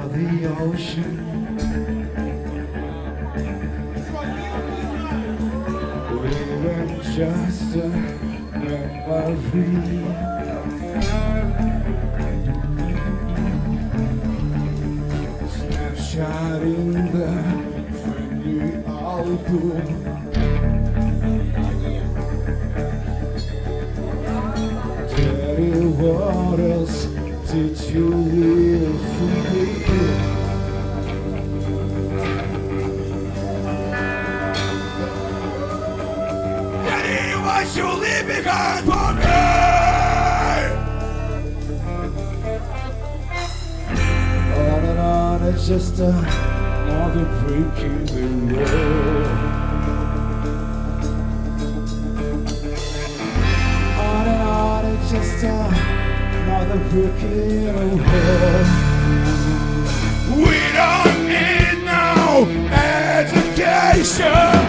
for the ocean. We were just a memory Snapshot in the friendly album Anyone should leave behind for me. On and on, it's just another break in the wall. On and on, it's just another the wall. We don't need no education.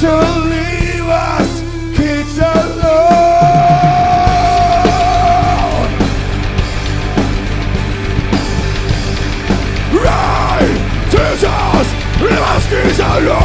Teacher, leave us kids alone. Us kids alone.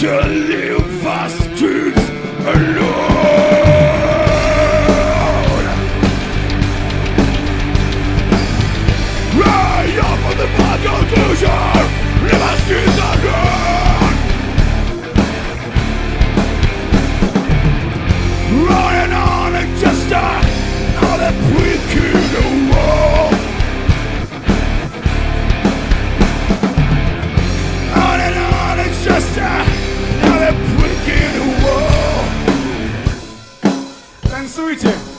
Teacher, leave us kids alone. Up the return.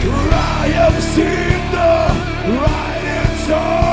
I have seen the writing on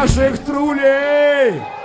наших трулей!